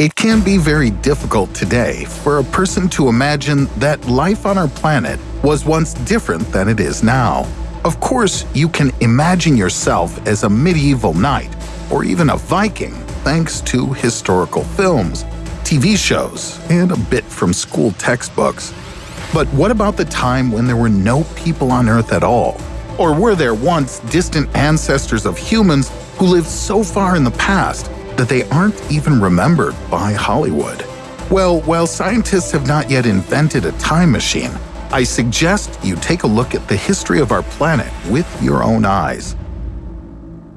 It can be very difficult today for a person to imagine that life on our planet was once different than it is now. Of course, you can imagine yourself as a medieval knight or even a Viking thanks to historical films, TV shows, and a bit from school textbooks. But what about the time when there were no people on Earth at all? Or were there once distant ancestors of humans who lived so far in the past that they aren't even remembered by Hollywood? Well, while scientists have not yet invented a time machine, I suggest you take a look at the history of our planet with your own eyes.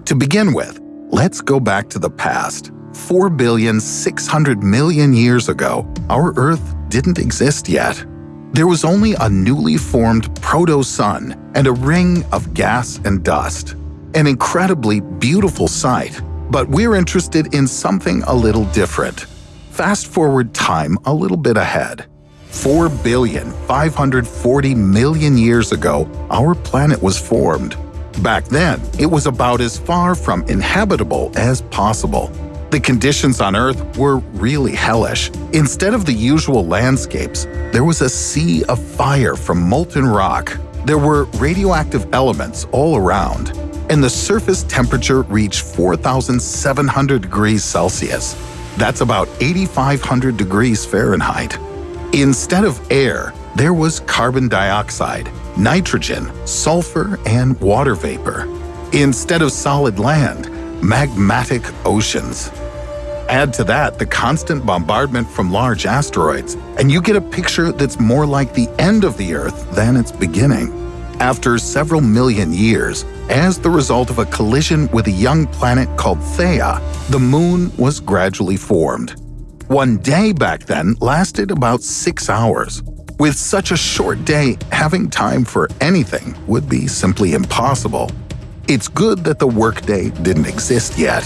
To begin with, let's go back to the past. 4 billion 600 million years ago, our Earth didn't exist yet. There was only a newly formed proto-sun and a ring of gas and dust. An incredibly beautiful sight, but we're interested in something a little different. Fast forward time a little bit ahead. 4 billion 540 million years ago, our planet was formed. Back then, it was about as far from inhabitable as possible. The conditions on Earth were really hellish. Instead of the usual landscapes, there was a sea of fire from molten rock. There were radioactive elements all around, and the surface temperature reached 4,700 degrees Celsius. That's about 8,500 degrees Fahrenheit. Instead of air, there was carbon dioxide, nitrogen, sulfur, and water vapor. Instead of solid land, magmatic oceans. Add to that the constant bombardment from large asteroids, and you get a picture that's more like the end of the Earth than its beginning. After several million years, as the result of a collision with a young planet called Theia, the Moon was gradually formed. One day back then lasted about six hours. With such a short day, having time for anything would be simply impossible. It's good that the workday didn't exist yet.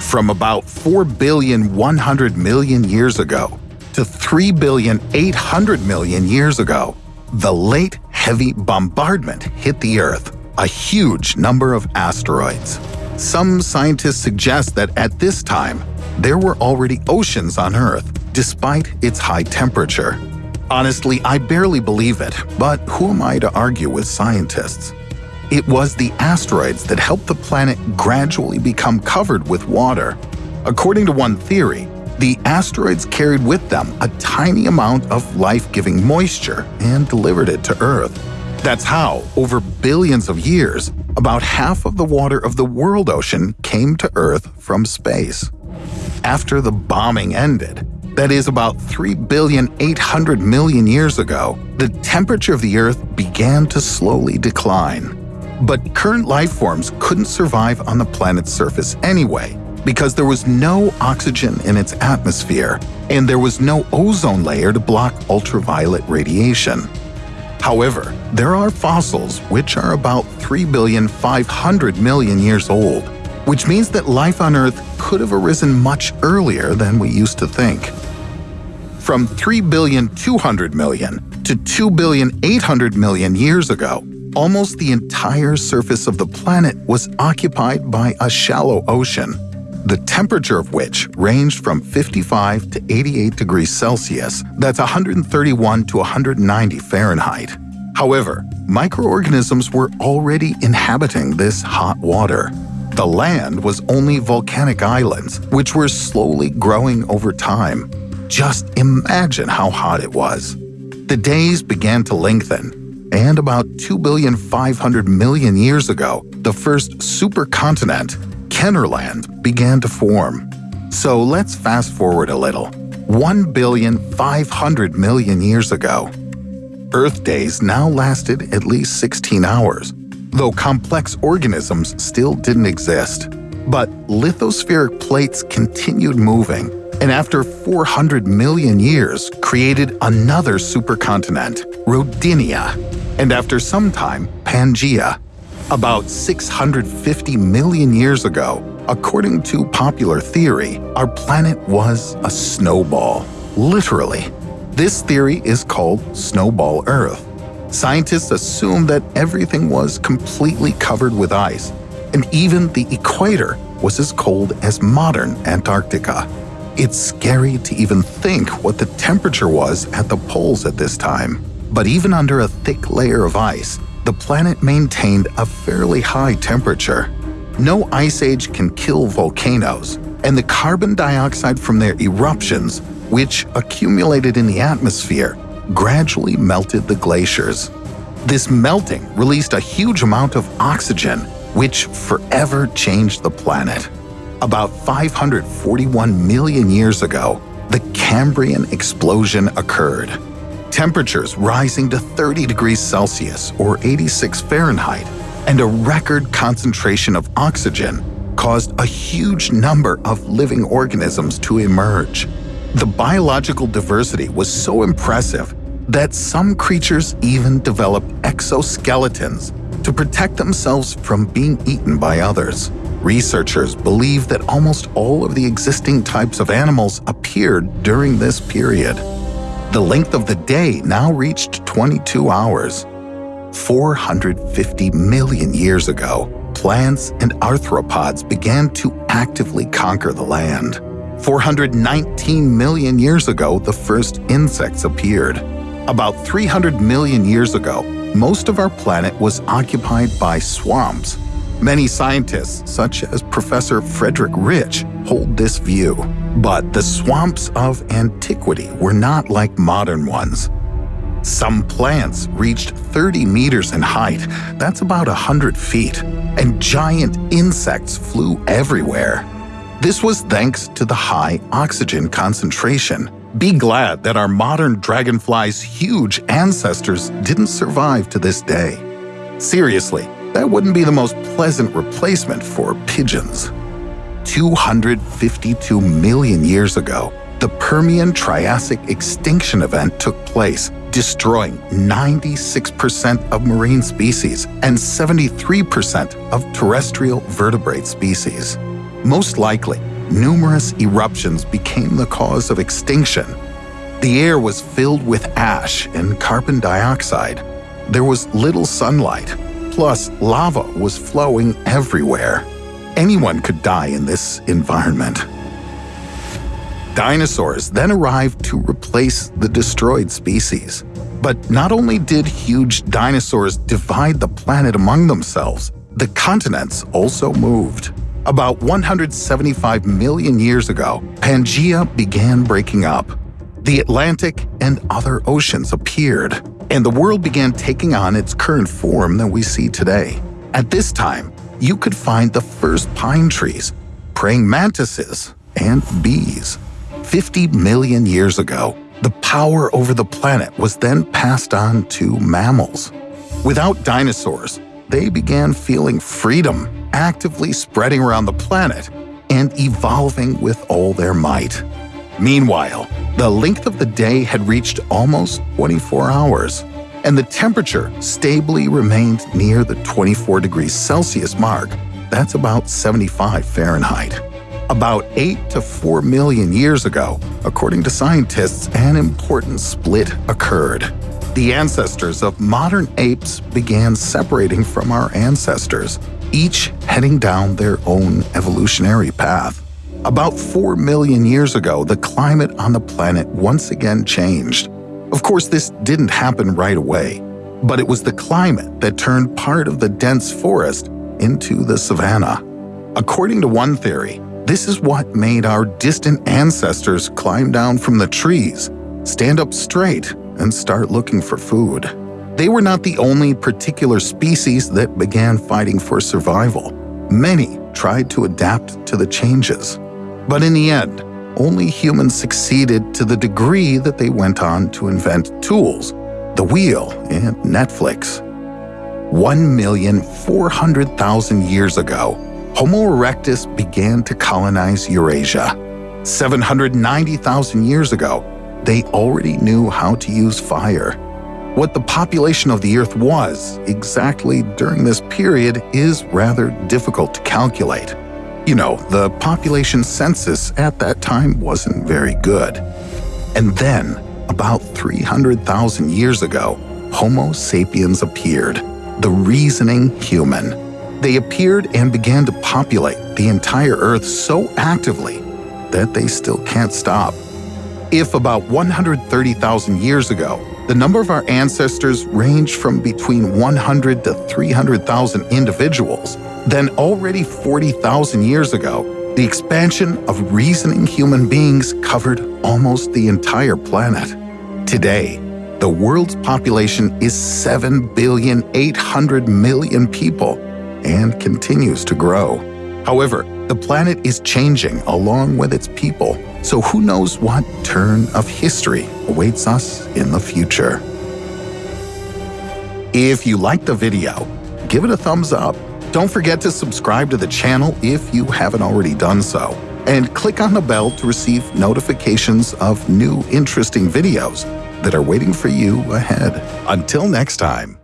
From about 4 billion 100 million years ago to 3 billion 800 million years ago, the late heavy bombardment hit the Earth, a huge number of asteroids. Some scientists suggest that at this time, there were already oceans on Earth, despite its high temperature. Honestly, I barely believe it, but who am I to argue with scientists? It was the asteroids that helped the planet gradually become covered with water. According to one theory, the asteroids carried with them a tiny amount of life-giving moisture and delivered it to Earth. That's how, over billions of years, about half of the water of the world ocean came to Earth from space. After the bombing ended, that is about 3 billion 800 million years ago, the temperature of the Earth began to slowly decline. But current life forms couldn't survive on the planet's surface anyway, because there was no oxygen in its atmosphere, and there was no ozone layer to block ultraviolet radiation. However, there are fossils which are about 3 billion 500 million years old, which means that life on Earth could have arisen much earlier than we used to think. From 3 billion 200 million to 2 billion 800 million years ago, almost the entire surface of the planet was occupied by a shallow ocean, the temperature of which ranged from 55 to 88 degrees Celsius, that's 131 to 190 Fahrenheit. However, microorganisms were already inhabiting this hot water. The land was only volcanic islands, which were slowly growing over time. Just imagine how hot it was. The days began to lengthen, and about 2,500 million years ago, the first supercontinent, Kenorland, began to form. So let's fast forward a little. 1,500 million years ago. Earth days now lasted at least 16 hours, though complex organisms still didn't exist. But lithospheric plates continued moving, and after 400 million years created another supercontinent, Rodinia, and after some time, Pangaea. About 650 million years ago, according to popular theory, our planet was a snowball. Literally. This theory is called Snowball Earth. Scientists assume that everything was completely covered with ice, and even the equator was as cold as modern Antarctica. It's scary to even think what the temperature was at the poles at this time. But even under a thick layer of ice, the planet maintained a fairly high temperature. No ice age can kill volcanoes, and the carbon dioxide from their eruptions, which accumulated in the atmosphere, gradually melted the glaciers. This melting released a huge amount of oxygen, which forever changed the planet. About 541 million years ago, the Cambrian explosion occurred. Temperatures rising to 30 degrees Celsius or 86 Fahrenheit, and a record concentration of oxygen caused a huge number of living organisms to emerge. The biological diversity was so impressive that some creatures even developed exoskeletons to protect themselves from being eaten by others. Researchers believe that almost all of the existing types of animals appeared during this period. The length of the day now reached 22 hours. 450 million years ago, plants and arthropods began to actively conquer the land. 419 million years ago, the first insects appeared. About 300 million years ago, most of our planet was occupied by swamps. Many scientists, such as Professor Frederick Rich, hold this view. But the swamps of antiquity were not like modern ones. Some plants reached 30 meters in height, that's about 100 feet, and giant insects flew everywhere. This was thanks to the high oxygen concentration. Be glad that our modern dragonfly's huge ancestors didn't survive to this day. Seriously, that wouldn't be the most pleasant replacement for pigeons. 252 million years ago, the Permian Triassic extinction event took place, destroying 96% of marine species and 73% of terrestrial vertebrate species. Most likely, numerous eruptions became the cause of extinction. The air was filled with ash and carbon dioxide. There was little sunlight, plus lava was flowing everywhere. Anyone could die in this environment. Dinosaurs then arrived to replace the destroyed species. But not only did huge dinosaurs divide the planet among themselves, the continents also moved. About 175 million years ago, Pangaea began breaking up. The Atlantic and other oceans appeared, and the world began taking on its current form that we see today. At this time, you could find the first pine trees, praying mantises, and bees. 50 million years ago, the power over the planet was then passed on to mammals. Without dinosaurs, they began feeling freedom, actively spreading around the planet and evolving with all their might. Meanwhile, the length of the day had reached almost 24 hours, and the temperature stably remained near the 24 degrees Celsius mark. That's about 75 Fahrenheit. About 8 to 4 million years ago, according to scientists, an important split occurred. The ancestors of modern apes began separating from our ancestors, each heading down their own evolutionary path. About 4 million years ago, the climate on the planet once again changed. Of course, this didn't happen right away, but it was the climate that turned part of the dense forest into the savanna. According to one theory, this is what made our distant ancestors climb down from the trees, stand up straight, and start looking for food. They were not the only particular species that began fighting for survival. Many tried to adapt to the changes. But in the end, only humans succeeded to the degree that they went on to invent tools, the wheel, and Netflix. 1,400,000 years ago, Homo erectus began to colonize Eurasia. 790,000 years ago, they already knew how to use fire. What the population of the Earth was exactly during this period is rather difficult to calculate. You know, the population census at that time wasn't very good. And then, about 300,000 years ago, Homo sapiens appeared, the reasoning human. They appeared and began to populate the entire Earth so actively that they still can't stop. If about 130,000 years ago, the number of our ancestors ranged from between 100 to 300,000 individuals, then already 40,000 years ago, the expansion of reasoning human beings covered almost the entire planet. Today, the world's population is 7 billion 800 million people and continues to grow. However, the planet is changing along with its people, so who knows what turn of history awaits us in the future. If you liked the video, give it a thumbs up. Don't forget to subscribe to the channel if you haven't already done so, and click on the bell to receive notifications of new interesting videos that are waiting for you ahead. Until next time.